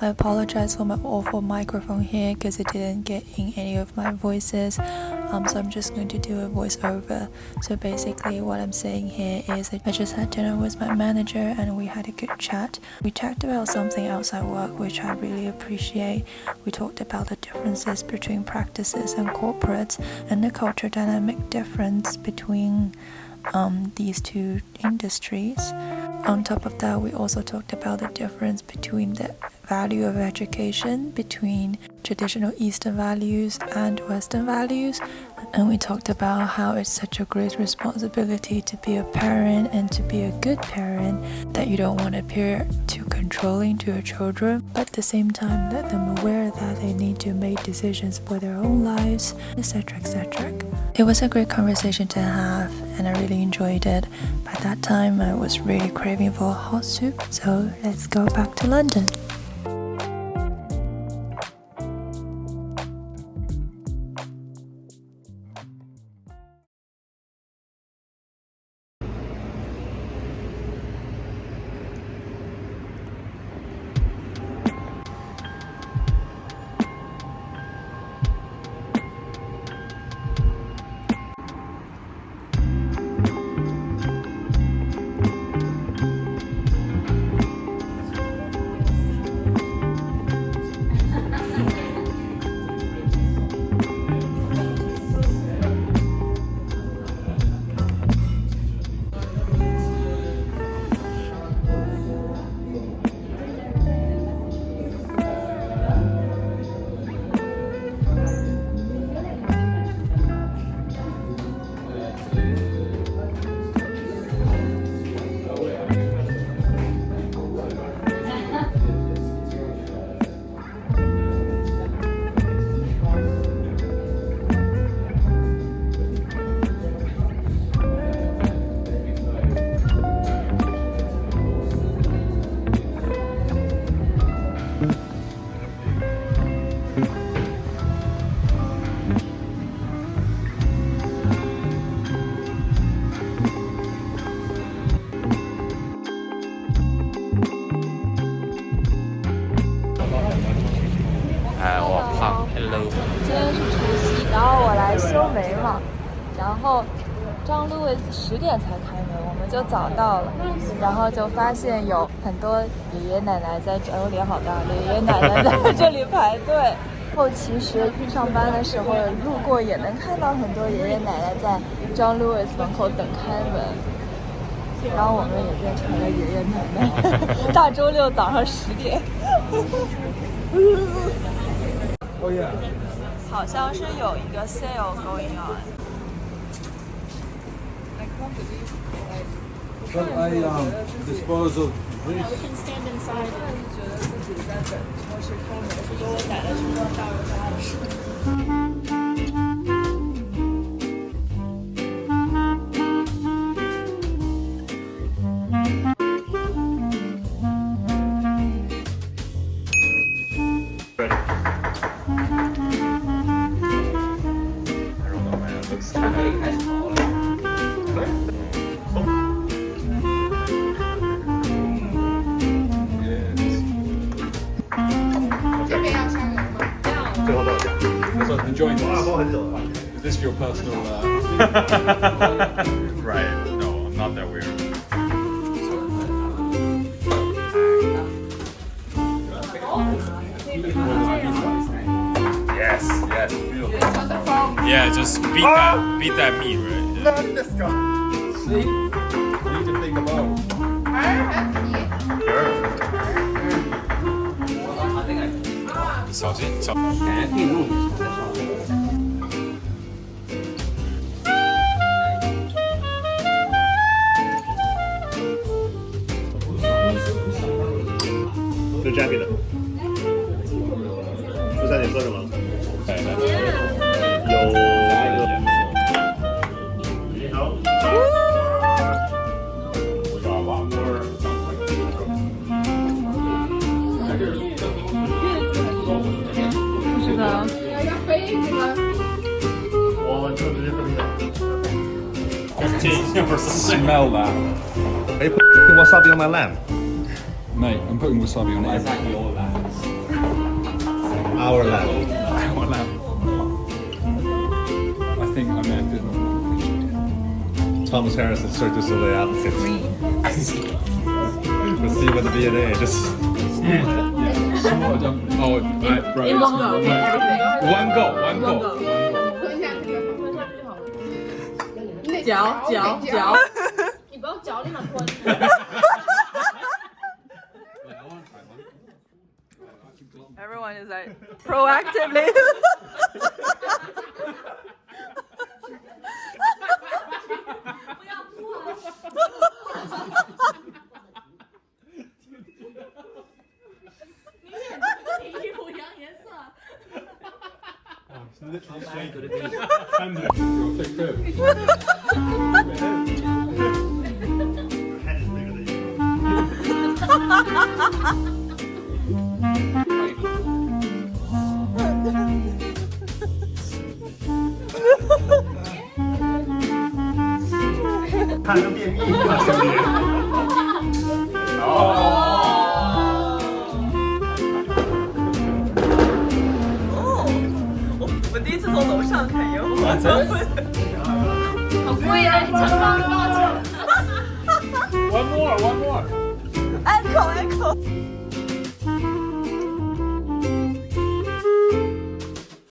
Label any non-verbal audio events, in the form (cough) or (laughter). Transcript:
I apologize for my awful microphone here because it didn't get in any of my voices. Um, so I'm just going to do a voiceover. So basically what I'm saying here is I just had dinner with my manager and we had a good chat. We talked about something outside work which I really appreciate. We talked about the differences between practices and corporates and the culture dynamic difference between um, these two industries. On top of that, we also talked about the difference between the value of education between traditional Eastern values and Western values. And we talked about how it's such a great responsibility to be a parent and to be a good parent that you don't want to appear too controlling to your children, but at the same time let them aware that they need to make decisions for their own lives, etc. etc. It was a great conversation to have and I really enjoyed it. By that time I was really craving for hot soup, so let's go back to London. 然后张 Louis 十点才开门，我们就早到了，然后就发现有很多爷爷奶奶在这，我脸好大，爷爷奶奶在这里排队。后其实上班的时候路过也能看到很多爷爷奶奶在张路易斯门口等开门，然后我们也变成了爷爷奶奶。(laughs) 大周六早上十点。哦耶。好像是有一个 sale going on. But I um, dispose of this. We can stand inside. 觉 得自己在等超市开门，给我逮了什么大鹅大的事。enjoying this? Is this your personal... Uh... right, no, I'm not that weird. Yes, yes, beautiful. Yeah, just beat that, beat that meat, right? Yeah. See? We need to think about. Sure. 小心，小心。 不知道你说什么？有。你好。是的。我就直接喝啤酒。Smell that. Are you putting wasabi on my lamb? Mate, I'm putting wasabi on it. Is that your lamb? Thomas Harris and Cirque du Soleil outfit. we'll see what the V&A just. Oh, I, right. In one go, okay, everything. One go, one go. One go. 嚼嚼嚼，你不要嚼，立马吞。 Everyone (laughs) is like proactively. (laughs) literally so good at this. I'm there. You'll take good. Your head is bigger than your own. Kind of be a mean person. One more, one more. Echo, echo.